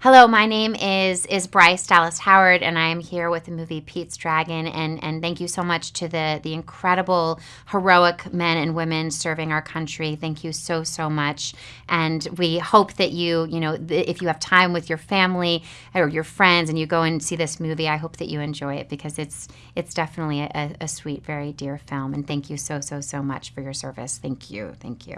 Hello, my name is is Bryce Dallas Howard, and I am here with the movie Pete's Dragon. And and thank you so much to the the incredible heroic men and women serving our country. Thank you so so much. And we hope that you you know if you have time with your family or your friends and you go and see this movie, I hope that you enjoy it because it's it's definitely a, a sweet, very dear film. And thank you so so so much for your service. Thank you, thank you.